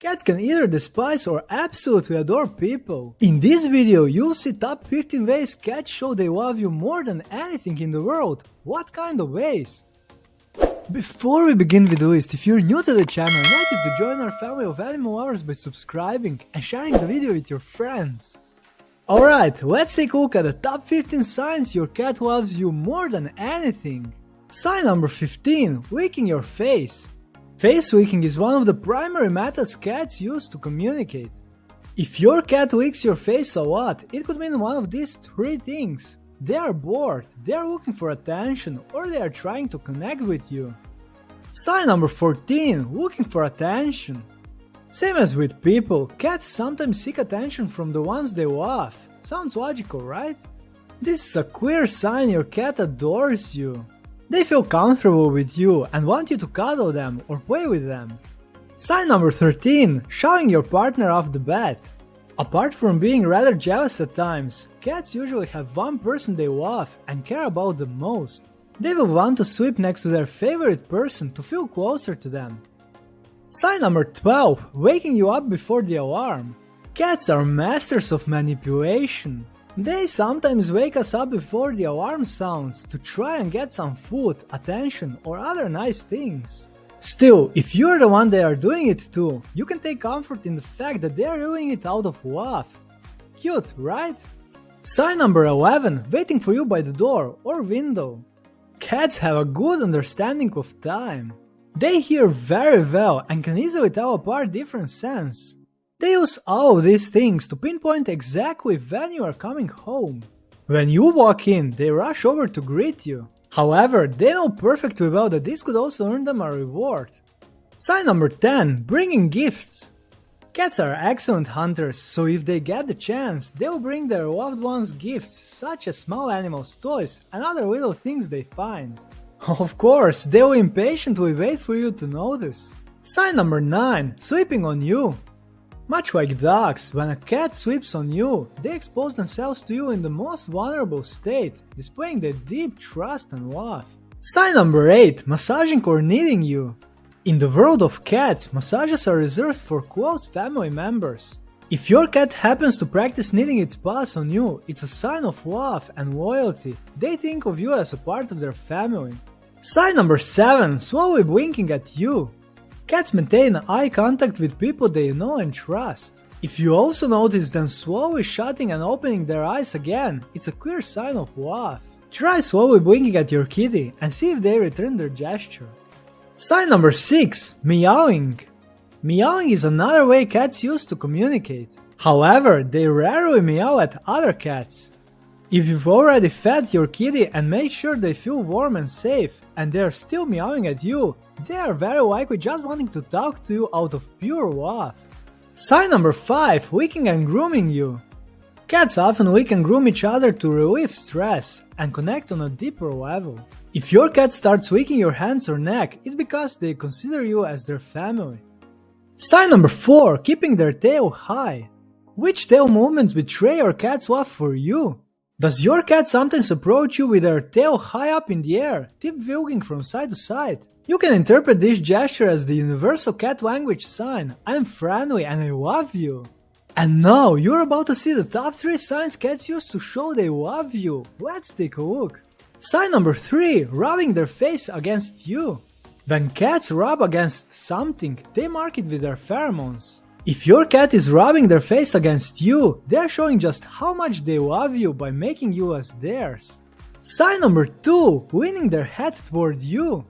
Cats can either despise or absolutely adore people. In this video, you'll see top 15 ways cats show they love you more than anything in the world. What kind of ways? Before we begin with the list, if you're new to the channel, I invite you to join our family of animal lovers by subscribing and sharing the video with your friends. Alright, let's take a look at the top 15 signs your cat loves you more than anything. Sign number 15, licking your face. Face licking is one of the primary methods cats use to communicate. If your cat licks your face a lot, it could mean one of these three things. They are bored, they are looking for attention, or they are trying to connect with you. Sign number 14, looking for attention. Same as with people, cats sometimes seek attention from the ones they love. Sounds logical, right? This is a clear sign your cat adores you. They feel comfortable with you and want you to cuddle them or play with them. Sign number 13, showing your partner off the bed. Apart from being rather jealous at times, cats usually have one person they love and care about the most. They will want to sleep next to their favorite person to feel closer to them. Sign number 12, waking you up before the alarm. Cats are masters of manipulation. They sometimes wake us up before the alarm sounds to try and get some food, attention or other nice things. Still, if you're the one they are doing it to, you can take comfort in the fact that they are doing it out of love. Cute, right? Sign number 11, waiting for you by the door or window. Cats have a good understanding of time. They hear very well and can easily tell apart different scents. They use all these things to pinpoint exactly when you are coming home. When you walk in, they rush over to greet you. However, they know perfectly well that this could also earn them a reward. Sign number 10. Bringing gifts. Cats are excellent hunters, so if they get the chance, they will bring their loved ones gifts such as small animals, toys and other little things they find. Of course, they will impatiently wait for you to notice. Sign number 9. Sleeping on you. Much like dogs, when a cat sweeps on you, they expose themselves to you in the most vulnerable state, displaying their deep trust and love. Sign number 8. Massaging or kneading you. In the world of cats, massages are reserved for close family members. If your cat happens to practice kneading its paws on you, it's a sign of love and loyalty. They think of you as a part of their family. Sign number 7. Slowly blinking at you. Cats maintain eye contact with people they know and trust. If you also notice them slowly shutting and opening their eyes again, it's a clear sign of love. Try slowly blinking at your kitty and see if they return their gesture. Sign number 6. Meowing. Meowing is another way cats use to communicate. However, they rarely meow at other cats. If you've already fed your kitty and made sure they feel warm and safe, and they're still meowing at you, they are very likely just wanting to talk to you out of pure love. Sign number 5. Licking and grooming you. Cats often lick and groom each other to relieve stress and connect on a deeper level. If your cat starts licking your hands or neck, it's because they consider you as their family. Sign number 4. Keeping their tail high. Which tail movements betray your cat's love for you? Does your cat sometimes approach you with their tail high up in the air, tip wielding from side to side? You can interpret this gesture as the universal cat language sign, I'm friendly and I love you. And now you're about to see the top 3 signs cats use to show they love you. Let's take a look. Sign number 3. Rubbing their face against you. When cats rub against something, they mark it with their pheromones. If your cat is rubbing their face against you, they are showing just how much they love you by making you as theirs. Sign number 2. Leaning their head toward you.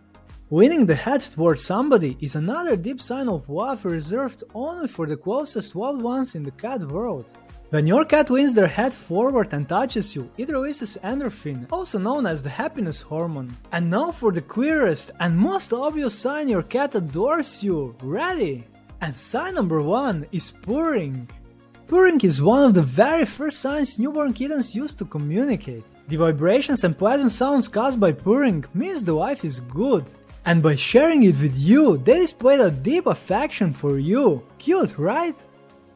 Leaning the head toward somebody is another deep sign of love reserved only for the closest loved ones in the cat world. When your cat leans their head forward and touches you, it releases endorphin, also known as the happiness hormone. And now for the queerest and most obvious sign your cat adores you. Ready? And sign number one is purring. Purring is one of the very first signs newborn kittens use to communicate. The vibrations and pleasant sounds caused by purring means the life is good. And by sharing it with you, they displayed a deep affection for you. Cute, right?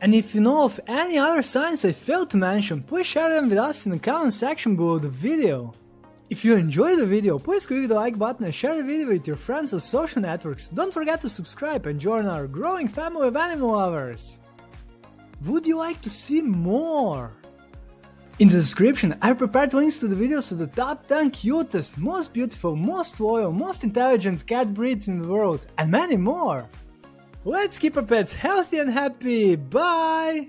And if you know of any other signs I failed to mention, please share them with us in the comment section below the video. If you enjoyed the video, please click the like button and share the video with your friends on social networks. Don't forget to subscribe and join our growing family of animal lovers. Would you like to see more? In the description, I prepared links to the videos of the top 10 cutest, most beautiful, most loyal, most intelligent cat breeds in the world, and many more. Let's keep our pets healthy and happy. Bye!